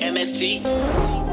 AMST.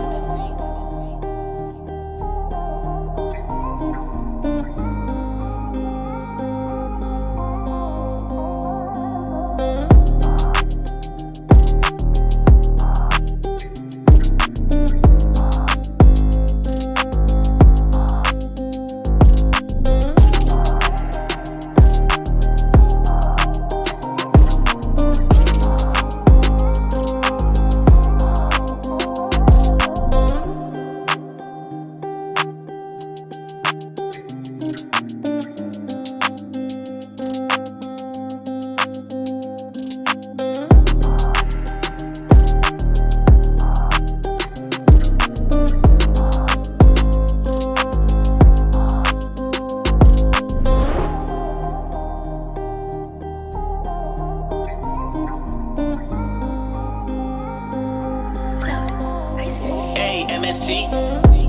AMST.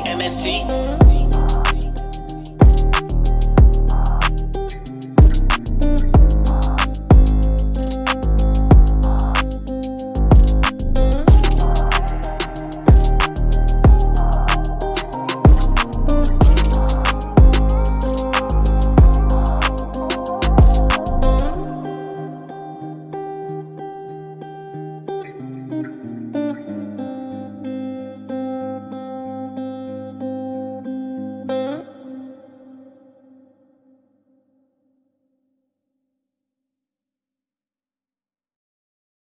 Cloud,